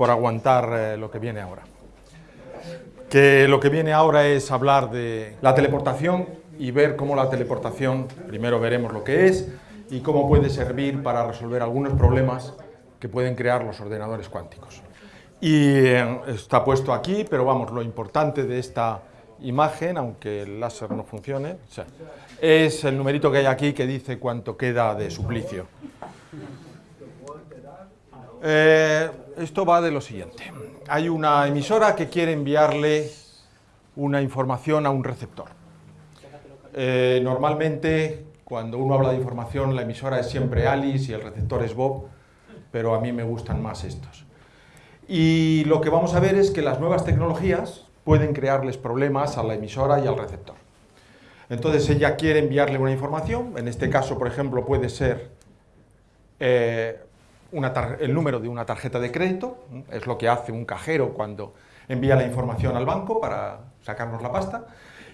por aguantar eh, lo que viene ahora. Que lo que viene ahora es hablar de la teleportación y ver cómo la teleportación, primero veremos lo que es y cómo puede servir para resolver algunos problemas que pueden crear los ordenadores cuánticos. Y eh, está puesto aquí, pero vamos, lo importante de esta imagen, aunque el láser no funcione, es el numerito que hay aquí que dice cuánto queda de suplicio. Eh, esto va de lo siguiente. Hay una emisora que quiere enviarle una información a un receptor. Eh, normalmente, cuando uno habla de información, la emisora es siempre Alice y el receptor es Bob, pero a mí me gustan más estos. Y lo que vamos a ver es que las nuevas tecnologías pueden crearles problemas a la emisora y al receptor. Entonces ella quiere enviarle una información, en este caso, por ejemplo, puede ser eh, el número de una tarjeta de crédito, es lo que hace un cajero cuando envía la información al banco para sacarnos la pasta,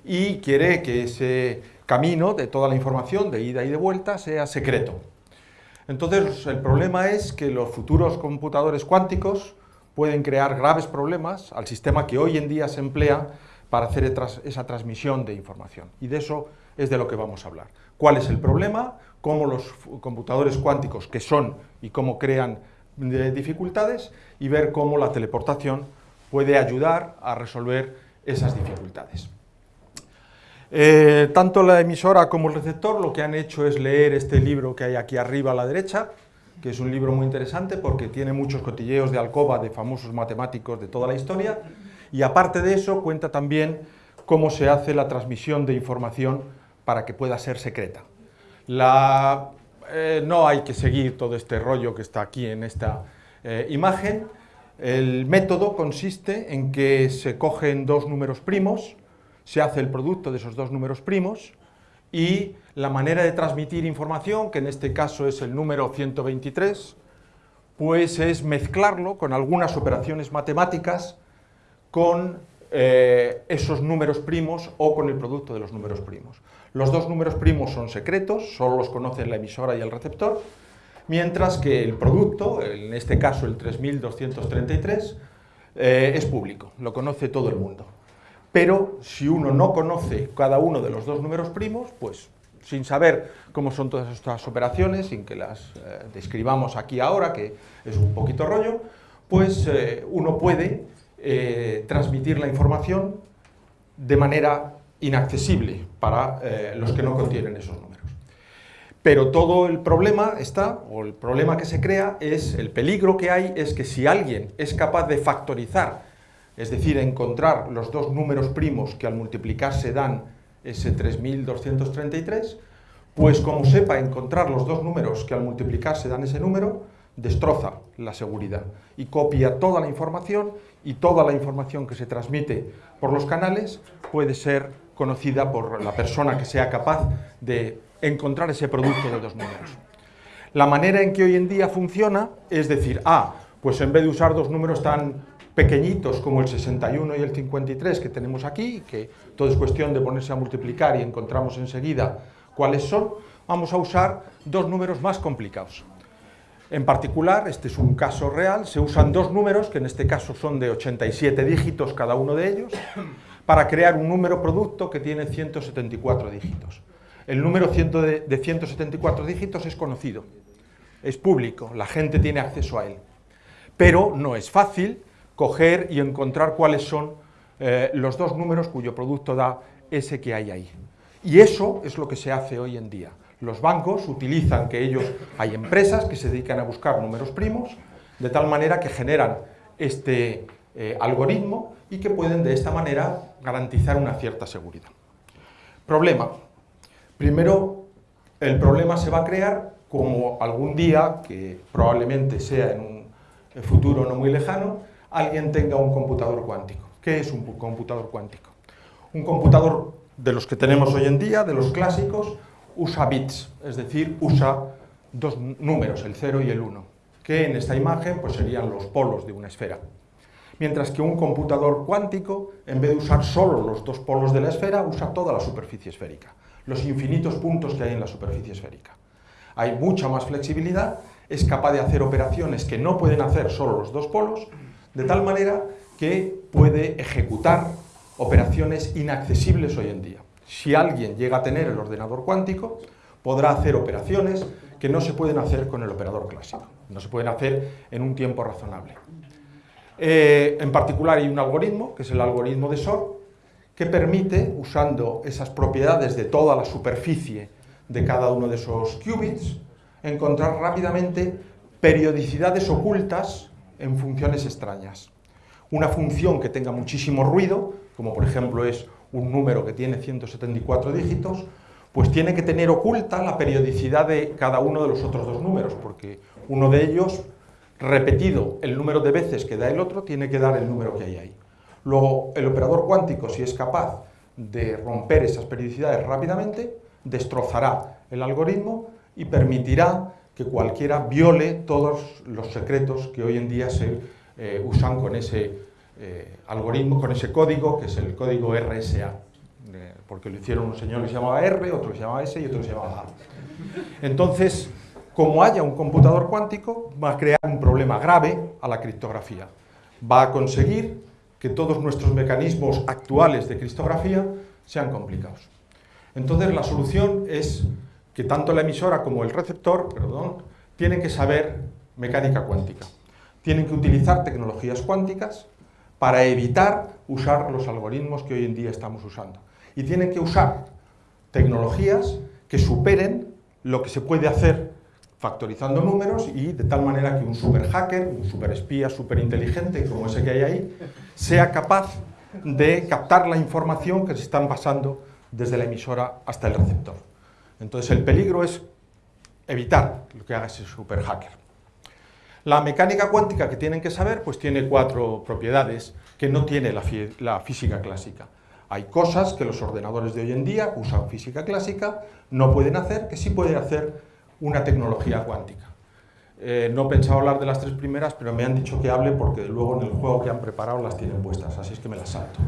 y quiere que ese camino de toda la información de ida y de vuelta sea secreto. Entonces el problema es que los futuros computadores cuánticos pueden crear graves problemas al sistema que hoy en día se emplea para hacer esa transmisión de información. Y de eso es de lo que vamos a hablar. ¿Cuál es el problema? ¿Cómo los computadores cuánticos, que son y cómo crean eh, dificultades? Y ver cómo la teleportación puede ayudar a resolver esas dificultades. Eh, tanto la emisora como el receptor lo que han hecho es leer este libro que hay aquí arriba a la derecha, que es un libro muy interesante porque tiene muchos cotilleos de alcoba de famosos matemáticos de toda la historia, y aparte de eso cuenta también cómo se hace la transmisión de información para que pueda ser secreta. Eh, no hay que seguir todo este rollo que está aquí en esta eh, imagen. El método consiste en que se cogen dos números primos, se hace el producto de esos dos números primos, y la manera de transmitir información, que en este caso es el número 123, pues es mezclarlo con algunas operaciones matemáticas con eh, esos números primos o con el producto de los números primos. Los dos números primos son secretos, solo los conocen la emisora y el receptor, mientras que el producto, en este caso el 3233, eh, es público, lo conoce todo el mundo. Pero si uno no conoce cada uno de los dos números primos, pues sin saber cómo son todas estas operaciones, sin que las eh, describamos aquí ahora, que es un poquito rollo, pues eh, uno puede transmitir la información de manera inaccesible para los que no contienen esos números. Pero todo el problema está, o el problema que se crea, es el peligro que hay, es que si alguien es capaz de factorizar es decir, encontrar los dos números primos que al multiplicarse dan ese 3233, pues como sepa encontrar los dos números que al multiplicarse dan ese número, destroza la seguridad y copia toda la información y toda la información que se transmite por los canales puede ser conocida por la persona que sea capaz de encontrar ese producto de dos números. La manera en que hoy en día funciona es decir, ah, pues en vez de usar dos números tan pequeñitos como el 61 y el 53 que tenemos aquí, que todo es cuestión de ponerse a multiplicar y encontramos enseguida cuáles son, vamos a usar dos números más complicados. En particular, este es un caso real, se usan dos números, que en este caso son de 87 dígitos cada uno de ellos, para crear un número producto que tiene 174 dígitos. El número de 174 dígitos es conocido, es público, la gente tiene acceso a él. Pero no es fácil, coger y encontrar cuáles son eh, los dos números cuyo producto da ese que hay ahí. Y eso es lo que se hace hoy en día. Los bancos utilizan que ellos, hay empresas que se dedican a buscar números primos, de tal manera que generan este eh, algoritmo y que pueden de esta manera garantizar una cierta seguridad. Problema. Primero, el problema se va a crear como algún día, que probablemente sea en un futuro no muy lejano, alguien tenga un computador cuántico. ¿Qué es un computador cuántico? Un computador de los que tenemos hoy en día, de los clásicos, usa bits, es decir, usa dos números, el 0 y el 1, que en esta imagen pues, serían los polos de una esfera. Mientras que un computador cuántico, en vez de usar solo los dos polos de la esfera, usa toda la superficie esférica, los infinitos puntos que hay en la superficie esférica. hay mucha más flexibilidad, es capaz de hacer operaciones que no pueden hacer solo los dos polos, de tal manera que puede ejecutar operaciones inaccesibles hoy en día. Si alguien llega a tener el ordenador cuántico, podrá hacer operaciones que no se pueden hacer con el operador clásico, no se pueden hacer en un tiempo razonable. Eh, en particular hay un algoritmo, que es el algoritmo de SOR, que permite, usando esas propiedades de toda la superficie de cada uno de esos qubits, encontrar rápidamente periodicidades ocultas en funciones extrañas. Una función que tenga muchísimo ruido, como por ejemplo es un número que tiene 174 dígitos, pues tiene que tener oculta la periodicidad de cada uno de los otros dos números, porque uno de ellos, repetido el número de veces que da el otro, tiene que dar el número que hay ahí. Luego, el operador cuántico, si es capaz de romper esas periodicidades rápidamente, destrozará el algoritmo y permitirá que cualquiera viole todos los secretos que hoy en día se eh, usan con ese eh, algoritmo, con ese código, que es el código RSA, porque lo hicieron un señor que llamaba R, otro que S y otro que A. Entonces, como haya un computador cuántico, va a crear un problema grave a la criptografía. Va a conseguir que todos nuestros mecanismos actuales de criptografía sean complicados. Entonces, la solución es que tanto la emisora como el receptor perdón, tienen que saber mecánica cuántica. Tienen que utilizar tecnologías cuánticas para evitar usar los algoritmos que hoy en día estamos usando. Y tienen que usar tecnologías que superen lo que se puede hacer factorizando números y de tal manera que un super hacker, un super espía super inteligente como ese que hay ahí, sea capaz de captar la información que se están pasando desde la emisora hasta el receptor. Entonces el peligro es evitar lo que haga ese super hacker. La mecánica cuántica que tienen que saber pues tiene cuatro propiedades que no tiene la, física clásica. Hay cosas que los ordenadores de hoy en día usan física clásica, no pueden hacer, que sí pueden hacer una tecnología cuántica. Eh, no pensaba hablar de las tres primeras, pero me han dicho que hable porque luego en el juego que han preparado las tienen puestas, así es que me las salto.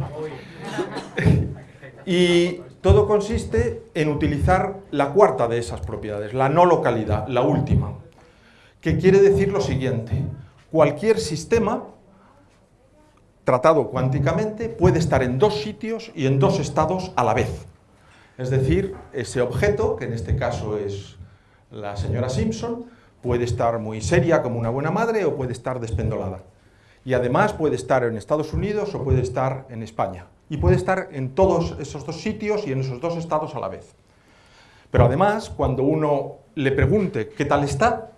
y todo consiste en utilizar la cuarta de esas propiedades, la no localidad, la última, que quiere decir lo siguiente. Cualquier sistema tratado cuánticamente puede estar en dos sitios y en dos estados a la vez. Es decir, ese objeto, que en este caso es la señora Simpson, puede estar muy seria como una buena madre o puede estar despendolada. Y además puede estar en Estados Unidos o puede estar en España y puede estar en todos esos dos sitios y en esos dos estados a la vez. Pero además, cuando uno le pregunte qué tal está,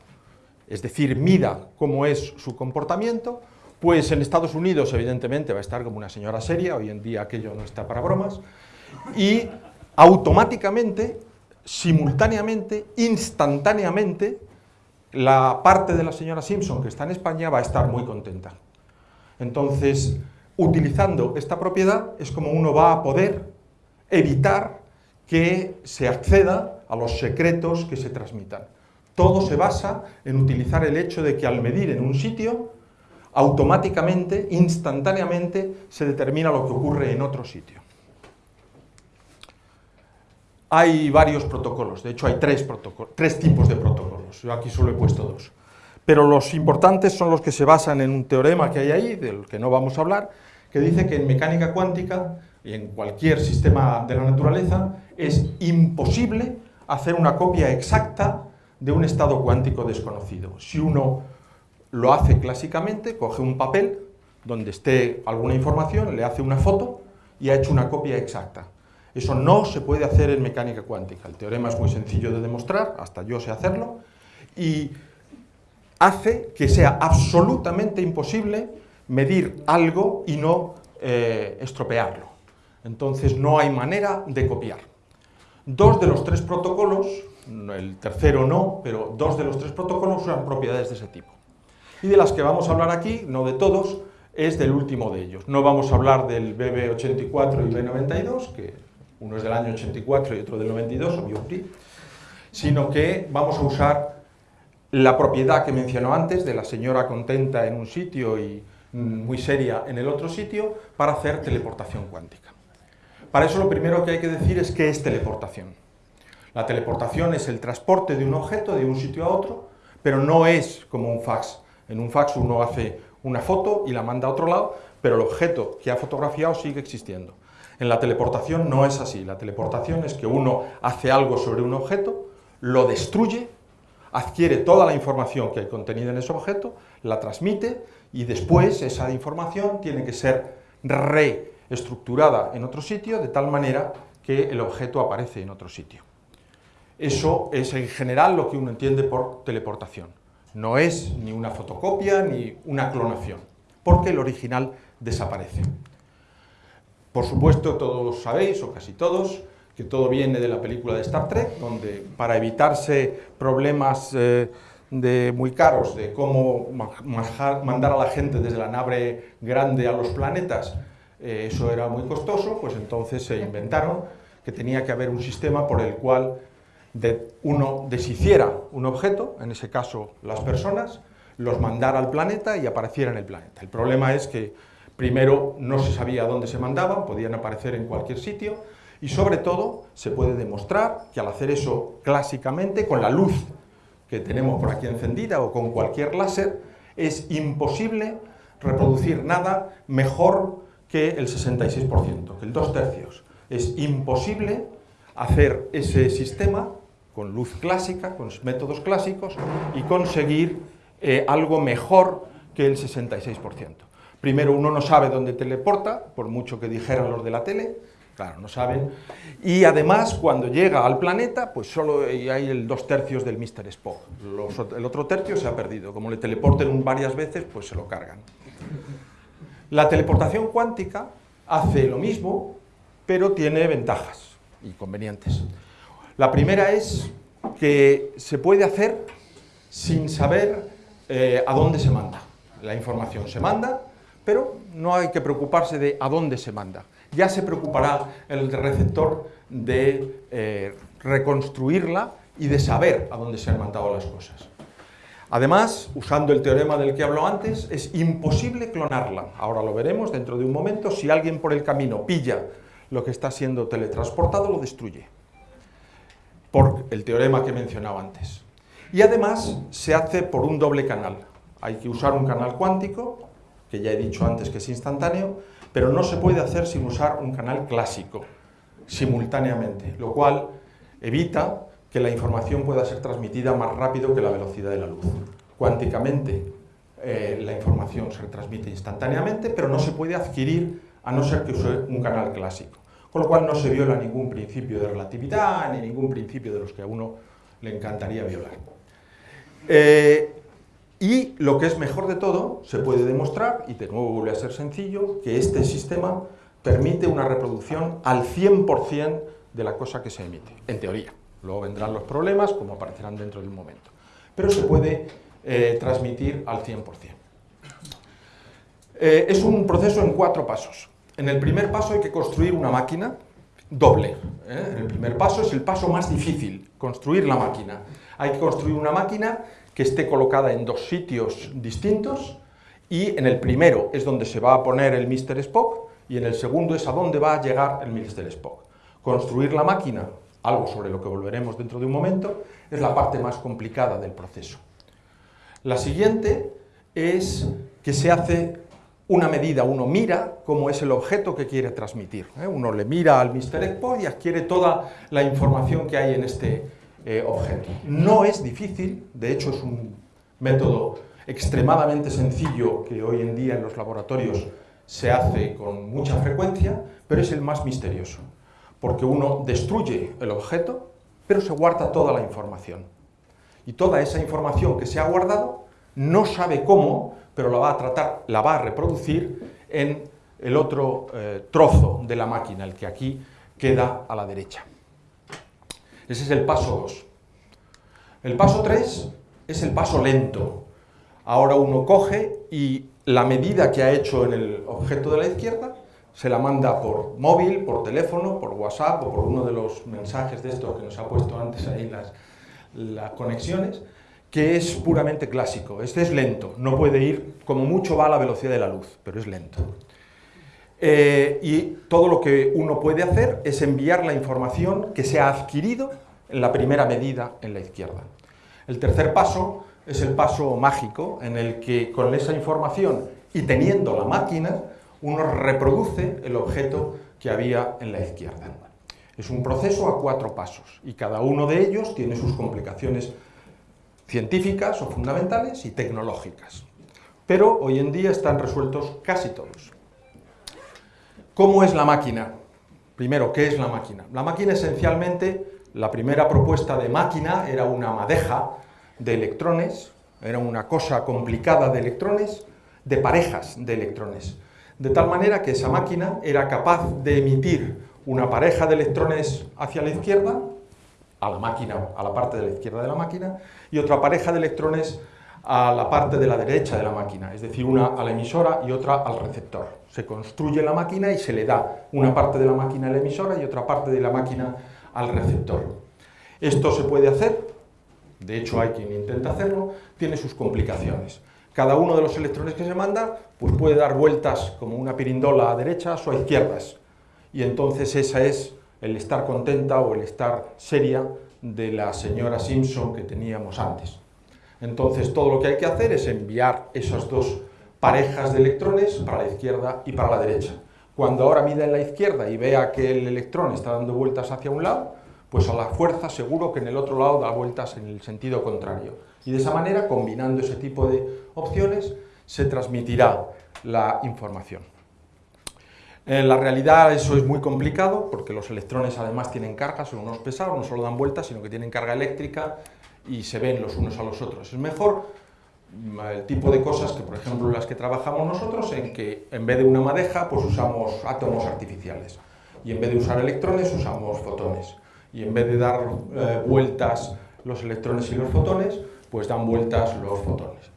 es decir, mida cómo es su comportamiento, pues en Estados Unidos evidentemente va a estar como una señora seria, hoy en día aquello no está para bromas, y automáticamente, simultáneamente, instantáneamente, la parte de la señora Simpson que está en España va a estar muy contenta. Entonces, utilizando esta propiedad es como uno va a poder evitar que se acceda a los secretos que se transmitan. Todo se basa en utilizar el hecho de que al medir en un sitio, automáticamente, instantáneamente, se determina lo que ocurre en otro sitio. Hay varios protocolos, de hecho hay tres, tres tipos de protocolos, yo aquí solo he puesto dos. Pero los importantes son los que se basan en un teorema que hay ahí, del que no vamos a hablar, que dice que en mecánica cuántica y en cualquier sistema de la naturaleza es imposible hacer una copia exacta de un estado cuántico desconocido. Si uno lo hace clásicamente, coge un papel donde esté alguna información, le hace una foto y ha hecho una copia exacta. Eso no se puede hacer en mecánica cuántica. El teorema es muy sencillo de demostrar, hasta yo sé hacerlo, y hace que sea absolutamente imposible medir algo y no eh, estropearlo. Entonces no hay manera de copiar. Dos de los tres protocolos, el tercero no, pero dos de los tres protocolos usan propiedades de ese tipo. Y de las que vamos a hablar aquí, no de todos, es del último de ellos. No vamos a hablar del BB84 y B92, que uno es del año 84 y otro del 92, obvio, sino que vamos a usar la propiedad que mencionó antes de la señora contenta en un sitio y Mm, muy seria en el otro sitio para hacer teleportación cuántica. Para eso lo primero que hay que decir es qué es teleportación. La teleportación es el transporte de un objeto de un sitio a otro, pero no es como un fax. En un fax uno hace una foto y la manda a otro lado, pero el objeto que ha fotografiado sigue existiendo. En la teleportación no es así. La teleportación es que uno hace algo sobre un objeto, lo destruye, adquiere toda la información que hay contenida en ese objeto, la transmite y después esa información tiene que ser reestructurada en otro sitio de tal manera que el objeto aparece en otro sitio. Eso es en general lo que uno entiende por teleportación. No es ni una fotocopia ni una clonación, porque el original desaparece. Por supuesto, todos sabéis, o casi todos, que todo viene de la película de Star Trek, donde para evitarse problemas eh, de, muy caros de cómo mandar a la gente desde la nave grande a los planetas, eh, eso era muy costoso, pues entonces se inventaron que tenía que haber un sistema por el cual uno deshiciera un objeto, en ese caso las personas, los mandara al planeta y apareciera en el planeta. El problema es que Primero, no se sabía dónde se mandaban, podían aparecer en cualquier sitio, y sobre todo, se puede demostrar que al hacer eso clásicamente, con la luz que tenemos por aquí encendida o con cualquier láser, es imposible reproducir nada mejor que el 66%, que el 2 tercios. Es imposible hacer ese sistema con luz clásica, con métodos clásicos, y conseguir eh, algo mejor que el 66%. Primero, uno no sabe dónde teleporta, por mucho que dijeran los de la tele, claro, no saben. Y además, cuando llega al planeta, pues solo hay el dos tercios del Mr. Spock. el otro tercio se ha perdido. Como le teleporten varias veces, pues se lo cargan. La teleportación cuántica hace lo mismo, pero tiene ventajas y convenientes. La primera es que se puede hacer sin saber eh, a dónde se manda. La información se manda pero no hay que preocuparse de a dónde se manda. Ya se preocupará el receptor de eh, reconstruirla y de saber a dónde se han mandado las cosas. Además, usando el teorema del que hablo antes, es imposible clonarla. Ahora lo veremos dentro de un momento. Si alguien por el camino pilla lo que está siendo teletransportado, lo destruye. Por el teorema que mencionaba antes. Y además se hace por un doble canal. Hay que usar un canal cuántico que ya he dicho antes que es instantáneo, pero no se puede hacer sin usar un canal clásico simultáneamente, lo cual evita que la información pueda ser transmitida más rápido que la velocidad de la luz. Cuánticamente eh, la información se transmite instantáneamente, pero no se puede adquirir a no ser que use un canal clásico. Con lo cual no se viola ningún principio de relatividad ni ningún principio de los que a uno le encantaría violar. Eh, y lo que es mejor de todo, se puede demostrar, y de nuevo vuelve a ser sencillo, que este sistema permite una reproducción al 100% de la cosa que se emite, en teoría. Luego vendrán los problemas, como aparecerán dentro de un momento. Pero se puede eh, transmitir al 100%. Eh, es un proceso en cuatro pasos. En el primer paso hay que construir una máquina doble. ¿eh? El primer paso es el paso más difícil, construir la máquina. Hay que construir una máquina que esté colocada en dos sitios distintos y en el primero es donde se va a poner el Mr. Spock y en el segundo es a dónde va a llegar el Mr. Spock. Construir la máquina, algo sobre lo que volveremos dentro de un momento, es la parte más complicada del proceso. La siguiente es que se hace una medida, uno mira cómo es el objeto que quiere transmitir. ¿eh? Uno le mira al Mr. Spock y adquiere toda la información que hay en este eh. No es difícil, de hecho es un método extremadamente sencillo que hoy en día en los laboratorios se hace con mucha frecuencia, pero es el más misterioso, porque uno destruye el objeto, pero se guarda toda la información. Y toda esa información que se ha guardado no sabe cómo, pero la va a tratar, la va a reproducir en el otro eh, trozo de la máquina, el que aquí queda a la derecha. Ese es el paso 2. El paso 3 es el paso lento. Ahora uno coge y la medida que ha hecho en el objeto de la izquierda se la manda por móvil, por teléfono, por WhatsApp o por uno de los mensajes de estos que nos ha puesto antes ahí las, las conexiones, que es puramente clásico. Este es lento, no puede ir, como mucho va a la velocidad de la luz, pero es lento. Eh, y todo lo que uno puede hacer es enviar la información que se ha adquirido en la primera medida en la izquierda. El tercer paso es el paso mágico en el que con esa información y teniendo la máquina, uno reproduce el objeto que había en la izquierda. Es un proceso a cuatro pasos y cada uno de ellos tiene sus complicaciones científicas o fundamentales y tecnológicas. Pero hoy en día están resueltos casi todos. ¿Cómo es la máquina? Primero, ¿qué es la máquina? La máquina esencialmente, la primera propuesta de máquina era una madeja de electrones, era una cosa complicada de electrones, de parejas de electrones. De tal manera que esa máquina era capaz de emitir una pareja de electrones hacia la izquierda, a la máquina, a la parte de la izquierda de la máquina, y otra pareja de electrones a la parte de la derecha de la máquina, es decir, una a la emisora y otra al receptor. Se construye la máquina y se le da una parte de la máquina a la emisora y otra parte de la máquina al receptor. Esto se puede hacer, de hecho hay quien intenta hacerlo, tiene sus complicaciones. Cada uno de los electrones que se manda pues puede dar vueltas como una pirindola a derechas o a izquierdas. Y entonces esa es el estar contenta o el estar seria de la señora Simpson que teníamos antes. Entonces todo lo que hay que hacer es enviar esas dos parejas de electrones para la izquierda y para la derecha. Cuando ahora mida en la izquierda y vea que el electrón está dando vueltas hacia un lado, pues a la fuerza seguro que en el otro lado da vueltas en el sentido contrario. Y de esa manera, combinando ese tipo de opciones, se transmitirá la información. En la realidad eso es muy complicado porque los electrones además tienen carga, son unos pesados, no solo dan vueltas, sino que tienen carga eléctrica y se ven los unos a los otros. Es mejor el tipo de cosas que, por ejemplo, las que trabajamos nosotros, en que en vez de una madeja, pues usamos átomos artificiales. Y en vez de usar electrones, usamos fotones. Y en vez de dar eh, vueltas los electrones y los fotones, pues dan vueltas los fotones.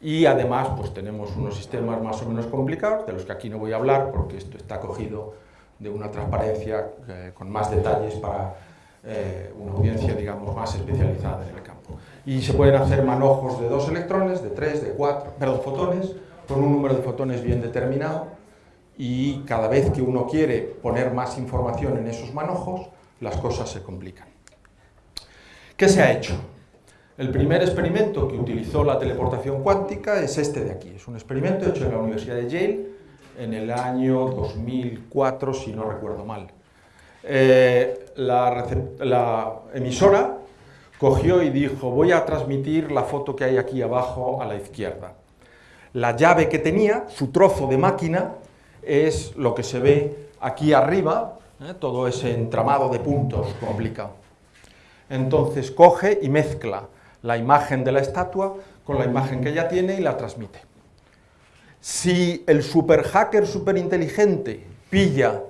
Y además, pues tenemos unos sistemas más o menos complicados, de los que aquí no voy a hablar, porque esto está cogido de una transparencia eh, con más detalles para eh, una audiencia, digamos, más especializada en el campo. Y se pueden hacer manojos de dos electrones, de tres, de cuatro, perdón, fotones, con un número de fotones bien determinado, y cada vez que uno quiere poner más información en esos manojos, las cosas se complican. ¿Qué se ha hecho? El primer experimento que utilizó la teleportación cuántica es este de aquí. Es un experimento hecho en la Universidad de Yale en el año 2004, si no recuerdo mal. Eh, la, emisora cogió y dijo, voy a transmitir la foto que hay aquí abajo a la izquierda. La llave que tenía, su trozo de máquina, es lo que se ve aquí arriba, ¿eh? todo ese entramado de puntos complicado. Entonces coge y mezcla la imagen de la estatua con la imagen que ella tiene y la transmite. Si el super hacker superinteligente pilla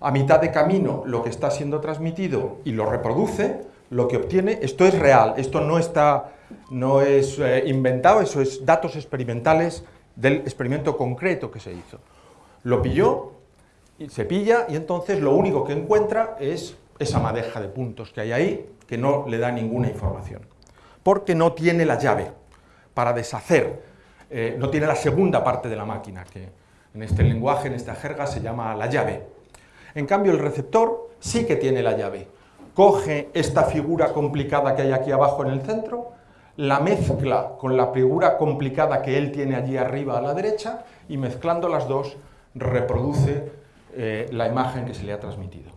a mitad de camino lo que está siendo transmitido y lo reproduce, lo que obtiene, esto es real, esto no, está, no es eh, inventado, eso es datos experimentales del experimento concreto que se hizo. Lo pilló, se pilla y entonces lo único que encuentra es esa madeja de puntos que hay ahí, que no le da ninguna información, porque no tiene la llave para deshacer, eh, no tiene la segunda parte de la máquina, que en este lenguaje, en esta jerga, se llama la llave. En cambio, el receptor sí que tiene la llave. Coge esta figura complicada que hay aquí abajo en el centro, la mezcla con la figura complicada que él tiene allí arriba a la derecha y mezclando las dos reproduce eh, la imagen que se le ha transmitido.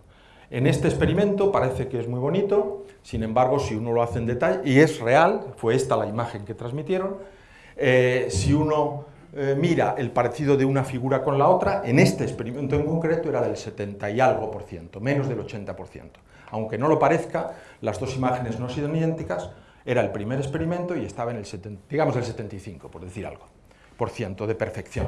En este experimento parece que es muy bonito, sin embargo, si uno lo hace en detalle, y es real, fue esta la imagen que transmitieron, eh, si uno eh, mira el parecido de una figura con la otra, en este experimento en concreto era del 70 y algo por ciento, menos del 80 por ciento. Aunque no lo parezca, las dos imágenes no son idénticas, era el primer experimento y estaba en el, 70, digamos, el 75, por decir algo, por ciento de perfección.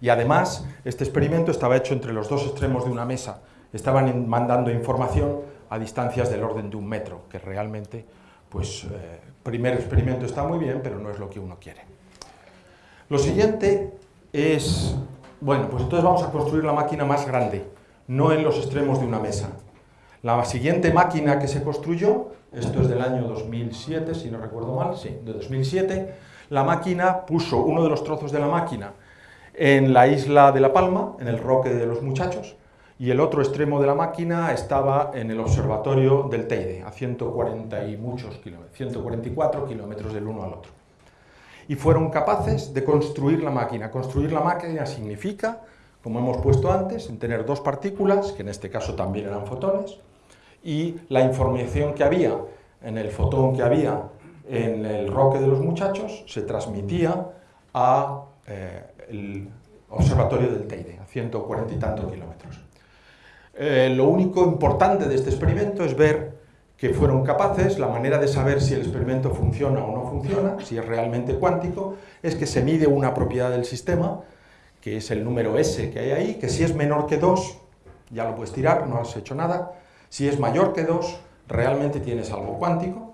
Y además, este experimento estaba hecho entre los dos extremos de una mesa, estaban mandando información a distancias del orden de un metro, que realmente, pues, eh, primer experimento está muy bien, pero no es lo que uno quiere. Lo siguiente es, bueno, pues entonces vamos a construir la máquina más grande, no en los extremos de una mesa. La siguiente máquina que se construyó, esto es del año 2007, si no recuerdo mal, sí, de 2007, la máquina puso uno de los trozos de la máquina en la isla de La Palma, en el Roque de los Muchachos, y el otro extremo de la máquina estaba en el observatorio del Teide, a 140 y muchos kilómetros, 144 kilómetros del uno al otro. Y fueron capaces de construir la máquina. Construir la máquina significa, como hemos puesto antes, en tener dos partículas, que en este caso también eran fotones, y la información que había en el fotón que había en el roque de los muchachos se transmitía a eh, el observatorio del Teide, a 140 y tantos kilómetros. Eh, lo único importante de este experimento es ver que fueron capaces, la manera de saber si el experimento funciona o no funciona, si es realmente cuántico, es que se mide una propiedad del sistema, que es el número S que hay ahí, que si es menor que 2, ya lo puedes tirar, no has hecho nada, si es mayor que 2, realmente tienes algo cuántico,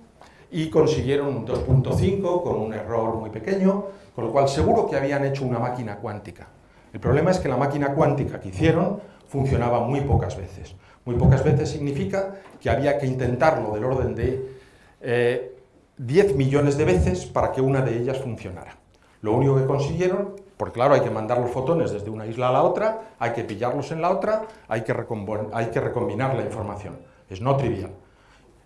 y consiguieron un 2.5 con un error muy pequeño, con lo cual seguro que habían hecho una máquina cuántica. El problema es que la máquina cuántica que hicieron funcionaba muy pocas veces. Muy pocas veces significa que había que intentarlo del orden de 10 eh, millones de veces para que una de ellas funcionara. Lo único que consiguieron, porque claro, hay que mandar los fotones desde una isla a la otra, hay que pillarlos en la otra, hay que, hay que recombinar la información. Es no trivial.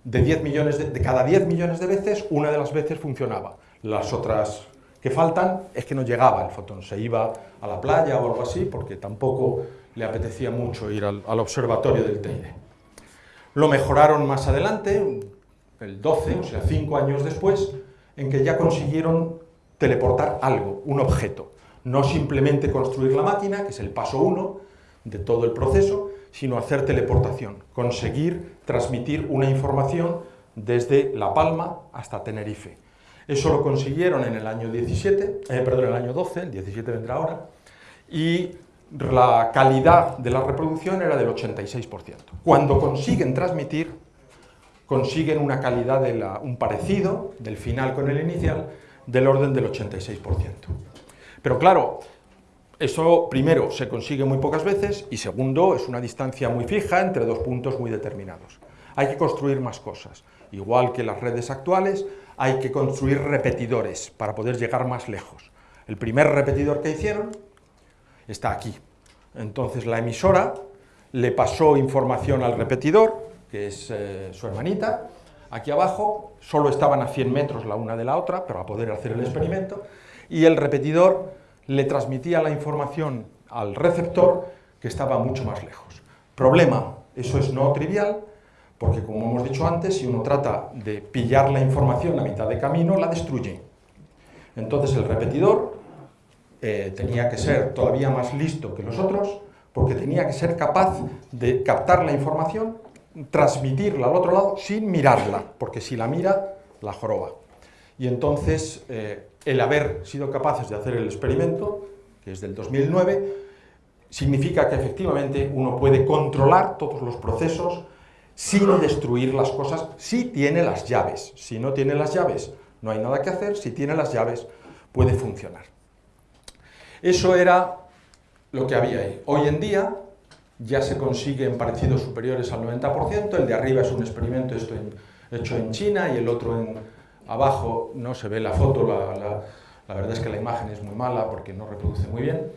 De, 10 millones de cada 10 millones de veces, una de las veces funcionaba. Las otras que faltan es que no llegaba el fotón, se iba a la playa o algo así, porque tampoco le apetecía mucho ir al, observatorio del Teide. Lo mejoraron más adelante, el 12, o sea, cinco años después, en que ya consiguieron teleportar algo, un objeto. No simplemente construir la máquina, que es el paso uno de todo el proceso, sino hacer teleportación, conseguir transmitir una información desde La Palma hasta Tenerife. Eso lo consiguieron en el año 17, eh, perdón, el año 12, el 17 vendrá ahora, y la calidad de la reproducción era del 86%. Cuando consiguen transmitir, consiguen una calidad, de un parecido del final con el inicial, del orden del 86%. Pero claro, eso primero se consigue muy pocas veces y segundo es una distancia muy fija entre dos puntos muy determinados. Hay que construir más cosas. Igual que las redes actuales, hay que construir repetidores para poder llegar más lejos. El primer repetidor que hicieron está aquí. Entonces la emisora le pasó información al repetidor, que es eh, su hermanita, aquí abajo, solo estaban a 100 metros la una de la otra para poder hacer el experimento, y el repetidor le transmitía la información al receptor que estaba mucho más lejos. Problema, eso es no trivial, porque como hemos dicho antes, si uno trata de pillar la información a mitad de camino, la destruye. Entonces el repetidor eh, tenía que ser todavía más listo que los otros, porque tenía que ser capaz de captar la información, transmitirla al otro lado sin mirarla, porque si la mira, la joroba. Y entonces, eh, el haber sido capaces de hacer el experimento, que es del 2009, significa que efectivamente uno puede controlar todos los procesos sin destruir las cosas, si tiene las llaves. Si no tiene las llaves, no hay nada que hacer, si tiene las llaves, puede funcionar. Eso era lo que había ahí. Hoy en día ya se consiguen parecidos superiores al 90%, el de arriba es un experimento hecho en China y el otro en abajo, no se ve la foto, la, verdad es que la imagen es muy mala porque no reproduce muy bien.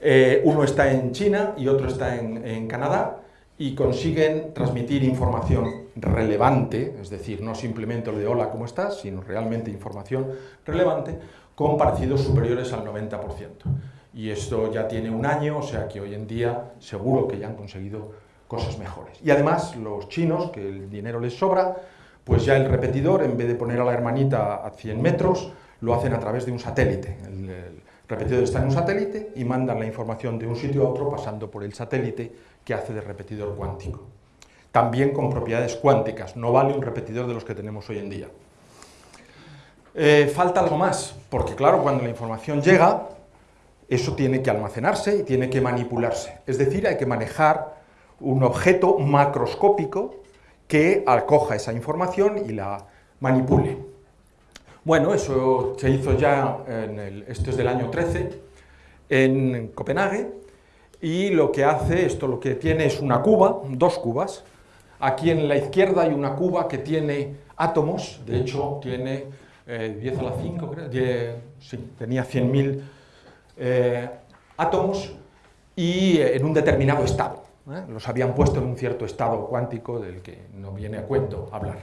Eh, uno está en China y otro está en, en Canadá y consiguen transmitir información relevante, es decir, no simplemente lo de hola, ¿cómo estás?, sino realmente información relevante, con parecidos superiores al 90%. Y esto ya tiene un año, o sea que hoy en día seguro que ya han conseguido cosas mejores. Y además los chinos, que el dinero les sobra, pues ya el repetidor, en vez de poner a la hermanita a 100 metros, lo hacen a través de un satélite. El, el repetidor está en un satélite y mandan la información de un sitio a otro pasando por el satélite que hace de repetidor cuántico. También con propiedades cuánticas, no vale un repetidor de los que tenemos hoy en día. Eh, falta algo más, porque claro, cuando la información llega, eso tiene que almacenarse y tiene que manipularse. Es decir, hay que manejar un objeto macroscópico que acoja esa información y la manipule. Bueno, eso se hizo ya, en el, esto es del año 13, en Copenhague, y lo que hace, esto lo que tiene es una cuba, dos cubas, aquí en la izquierda hay una cuba que tiene átomos, de hecho tiene 10 eh, a la 5, creo, sí, tenía 100.000 eh, átomos y eh, en un determinado estado. ¿eh? los habían puesto en un cierto estado cuántico del que no viene a cuento hablar.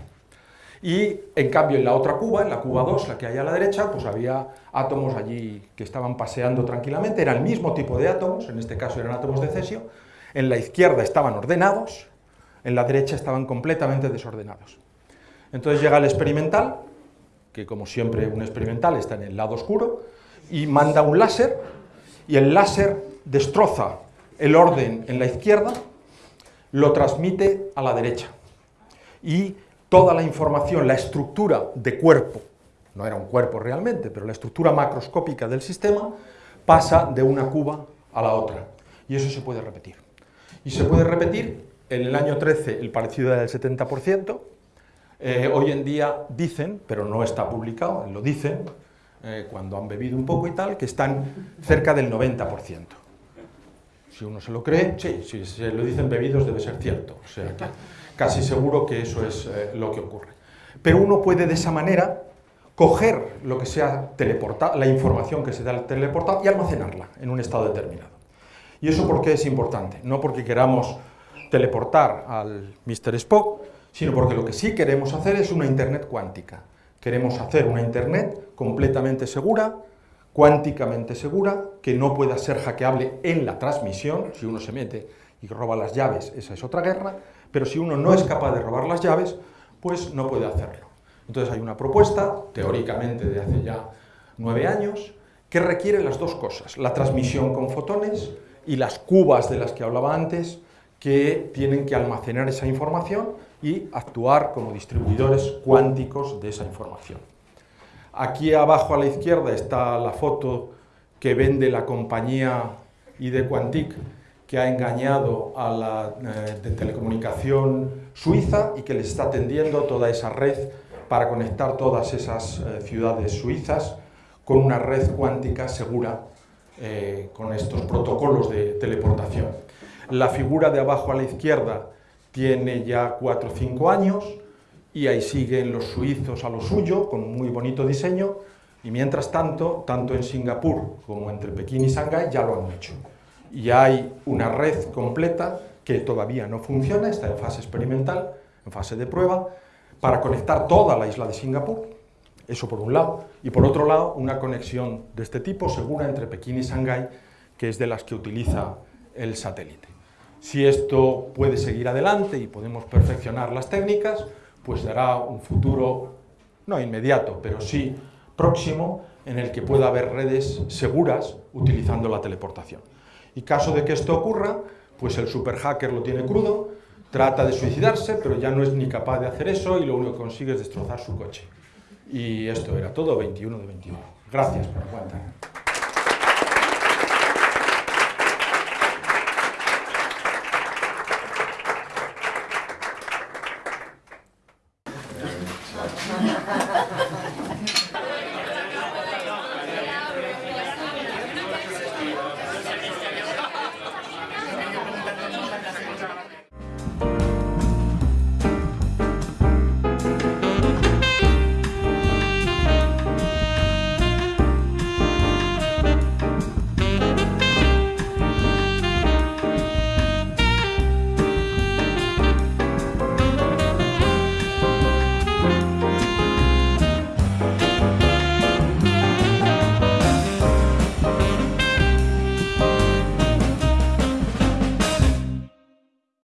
Y en cambio en la otra cuba, en la cuba 2, la que hay a la derecha, pues había átomos allí que estaban paseando tranquilamente, era el mismo tipo de átomos, en este caso eran átomos de cesio, en la izquierda estaban ordenados, en la derecha estaban completamente desordenados. Entonces llega el experimental, que como siempre un experimental está en el lado oscuro, y manda un láser, y el láser destroza el orden en la izquierda, lo transmite a la derecha. Y toda la información, la estructura de cuerpo, no era un cuerpo realmente, pero la estructura macroscópica del sistema, pasa de una cuba a la otra. Y eso se puede repetir. Y se puede repetir, en el año 13 el parecido era del 70%, eh, hoy en día dicen, pero no está publicado, lo dicen, eh, cuando han bebido un poco y tal, que están cerca del 90%. Si uno se lo cree, sí, si se lo dicen bebidos debe ser cierto. O sea, casi seguro que eso es eh, lo que ocurre. Pero uno puede de esa manera coger lo que sea teleportado, la información que se da teleportada y almacenarla en un estado determinado. ¿Y eso por qué es importante? No porque queramos teleportar al Mr. Spock, sino porque lo que sí queremos hacer es una Internet cuántica. Queremos hacer una Internet completamente segura, cuánticamente segura, que no pueda ser hackeable en la transmisión, si uno se mete y roba las llaves, esa es otra guerra, pero si uno no es capaz de robar las llaves, pues no puede hacerlo. Entonces hay una propuesta, teóricamente de hace ya nueve años, que requiere las dos cosas, la transmisión con fotones y las cubas de las que hablaba antes, que tienen que almacenar esa información y actuar como distribuidores cuánticos de esa información. Aquí abajo a la izquierda está la foto que vende la compañía ID Quantic, que ha engañado a la eh, de telecomunicación suiza y que les está tendiendo toda esa red para conectar todas esas eh, ciudades suizas con una red cuántica segura eh, con estos protocolos de teleportación. La figura de abajo a la izquierda tiene ya 4 o 5 años y ahí siguen los suizos a lo suyo, con muy bonito diseño, y mientras tanto, tanto en Singapur como entre Pekín y Shanghái ya lo han hecho. Y hay una red completa que todavía no funciona, está en fase experimental, en fase de prueba, para conectar toda la isla de Singapur, eso por un lado, y por otro lado una conexión de este tipo segura entre Pekín y Shanghái, que es de las que utiliza el satélite. Si esto puede seguir adelante y podemos perfeccionar las técnicas, pues dará un futuro, no inmediato, pero sí próximo, en el que pueda haber redes seguras utilizando la teleportación. Y caso de que esto ocurra, pues el super hacker lo tiene crudo, trata de suicidarse, pero ya no es ni capaz de hacer eso y lo único que consigue es destrozar su coche. Y esto era todo, 21 de 21. Gracias por aguantar.